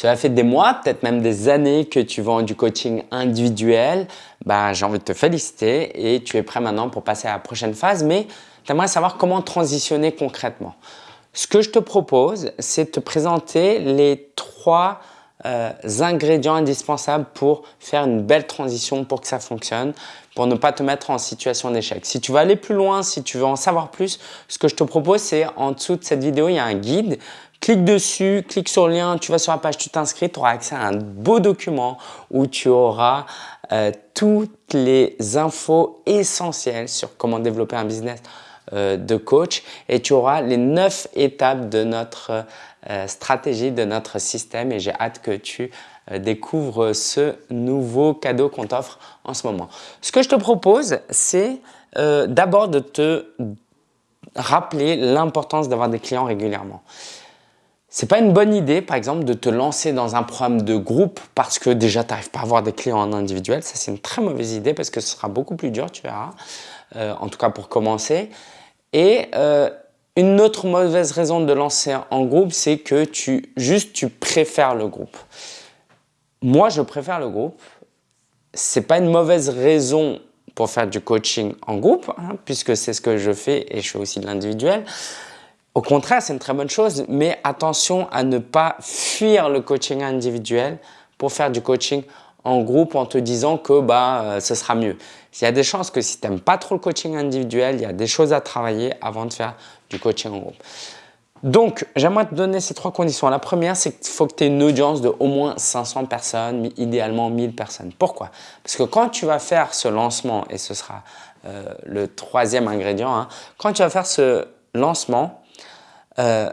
Cela fait des mois, peut-être même des années que tu vends du coaching individuel. Ben, J'ai envie de te féliciter et tu es prêt maintenant pour passer à la prochaine phase. Mais tu aimerais savoir comment transitionner concrètement. Ce que je te propose, c'est de te présenter les trois euh, ingrédients indispensables pour faire une belle transition pour que ça fonctionne, pour ne pas te mettre en situation d'échec. Si tu veux aller plus loin, si tu veux en savoir plus, ce que je te propose, c'est en dessous de cette vidéo, il y a un guide. Clique dessus, clique sur le lien, tu vas sur la page, tu t'inscris, tu auras accès à un beau document où tu auras euh, toutes les infos essentielles sur comment développer un business euh, de coach et tu auras les neuf étapes de notre euh, stratégie, de notre système et j'ai hâte que tu euh, découvres ce nouveau cadeau qu'on t'offre en ce moment. Ce que je te propose, c'est d'abord de te rappeler l'importance d'avoir des clients régulièrement. C'est pas une bonne idée, par exemple, de te lancer dans un programme de groupe parce que déjà, tu n'arrives pas à avoir des clients en individuel. Ça, c'est une très mauvaise idée parce que ce sera beaucoup plus dur, tu verras, en tout cas pour commencer. Et euh, une autre mauvaise raison de lancer en groupe, c'est que tu juste tu préfères le groupe. Moi, je préfère le groupe. C'est pas une mauvaise raison pour faire du coaching en groupe, hein, puisque c'est ce que je fais et je fais aussi de l'individuel. Au contraire, c'est une très bonne chose, mais attention à ne pas fuir le coaching individuel pour faire du coaching en groupe en te disant que bah, euh, ce sera mieux. Il y a des chances que si tu n'aimes pas trop le coaching individuel, il y a des choses à travailler avant de faire du coaching en groupe. Donc, j'aimerais te donner ces trois conditions. La première, c'est qu'il faut que tu aies une audience de au moins 500 personnes, idéalement 1000 personnes. Pourquoi? Parce que quand tu vas faire ce lancement, et ce sera euh, le troisième ingrédient, hein, quand tu vas faire ce lancement, euh,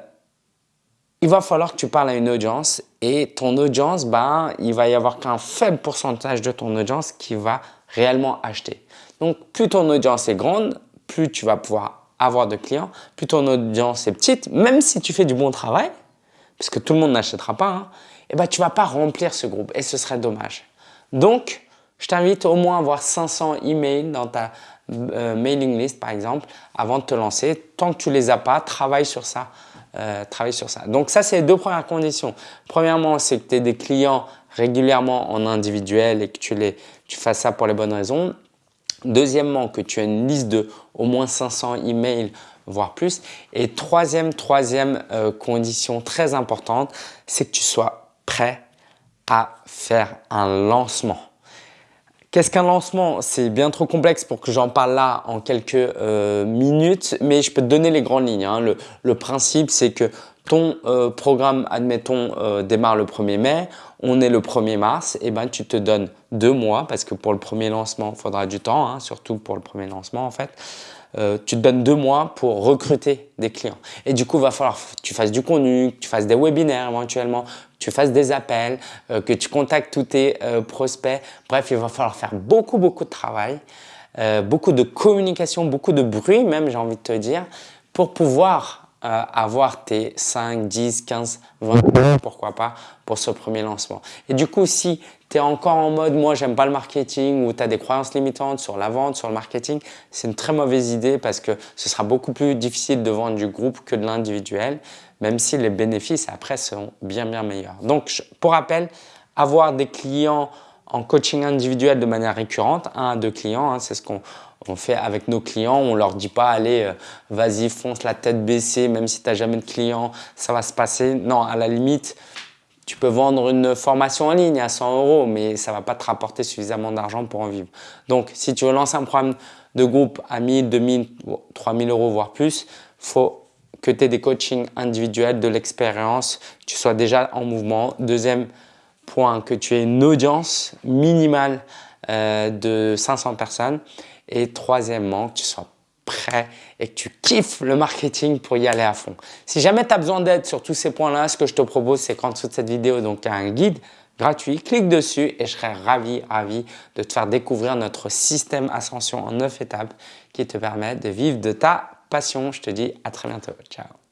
il va falloir que tu parles à une audience et ton audience, ben, il va y avoir qu'un faible pourcentage de ton audience qui va réellement acheter. Donc, plus ton audience est grande, plus tu vas pouvoir avoir de clients, plus ton audience est petite, même si tu fais du bon travail, puisque tout le monde n'achètera pas, hein, eh ben, tu ne vas pas remplir ce groupe et ce serait dommage. Donc, je t'invite au moins à avoir 500 emails dans ta euh, mailing list, par exemple, avant de te lancer. Tant que tu ne les as pas, travaille sur ça. Euh, travaille sur ça. Donc ça, c'est les deux premières conditions. Premièrement, c'est que tu aies des clients régulièrement en individuel et que tu, les, tu fasses ça pour les bonnes raisons. Deuxièmement, que tu aies une liste de au moins 500 emails, voire plus. Et troisième, troisième euh, condition très importante, c'est que tu sois prêt à faire un lancement. Qu'est-ce qu'un lancement? C'est bien trop complexe pour que j'en parle là en quelques euh, minutes, mais je peux te donner les grandes lignes. Hein. Le, principe, c'est que ton euh, programme, admettons, euh, démarre le 1er mai, on est le 1er mars, et eh ben tu te donnes deux mois, parce que pour le premier lancement, il faudra du temps, hein, surtout pour le premier lancement en fait. Euh, tu te donnes deux mois pour recruter des clients. Et du coup, il va falloir que tu fasses du contenu, que tu fasses des webinaires éventuellement, que tu fasses des appels, que tu contactes tous tes prospects. Bref, il va falloir faire beaucoup, beaucoup de travail, beaucoup de communication, beaucoup de bruit même, j'ai envie de te dire, pour pouvoir euh, avoir tes 5, 10, 15, 20 pourquoi pas, pour ce premier lancement. Et du coup, si tu es encore en mode « moi, j'aime pas le marketing » ou tu as des croyances limitantes sur la vente, sur le marketing, c'est une très mauvaise idée parce que ce sera beaucoup plus difficile de vendre du groupe que de l'individuel, même si les bénéfices après seront bien, bien meilleurs. Donc, pour rappel, avoir des clients en coaching individuel de manière récurrente, un à deux clients, hein, c'est ce qu'on on fait avec nos clients, on leur dit pas allez euh, vas-y fonce la tête baissée même si tu n'as jamais de clients, ça va se passer. Non, à la limite, tu peux vendre une formation en ligne à 100 euros mais ça va pas te rapporter suffisamment d'argent pour en vivre. Donc si tu veux lancer un programme de groupe à 1000, 2000, 3000 euros voire plus, faut que tu aies des coachings individuels, de l'expérience, tu sois déjà en mouvement. Deuxième point, que tu aies une audience minimale euh, de 500 personnes et troisièmement, que tu sois prêt et que tu kiffes le marketing pour y aller à fond. Si jamais tu as besoin d'aide sur tous ces points-là, ce que je te propose, c'est qu'en dessous de cette vidéo, donc un guide gratuit, clique dessus et je serai ravi, ravi de te faire découvrir notre système Ascension en 9 étapes qui te permet de vivre de ta passion. Je te dis à très bientôt. Ciao